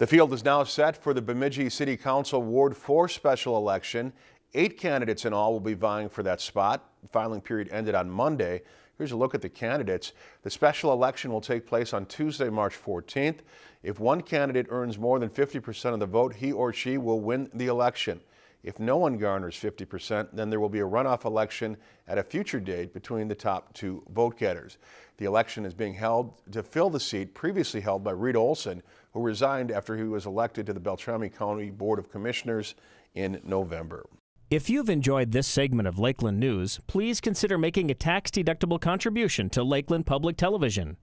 The field is now set for the Bemidji City Council Ward 4 special election. Eight candidates in all will be vying for that spot. Filing period ended on Monday. Here's a look at the candidates. The special election will take place on Tuesday, March 14th. If one candidate earns more than 50% of the vote, he or she will win the election. If no one garners 50%, then there will be a runoff election at a future date between the top two vote getters. The election is being held to fill the seat previously held by Reed Olson, who resigned after he was elected to the Beltrami County Board of Commissioners in November. If you've enjoyed this segment of Lakeland News, please consider making a tax-deductible contribution to Lakeland Public Television.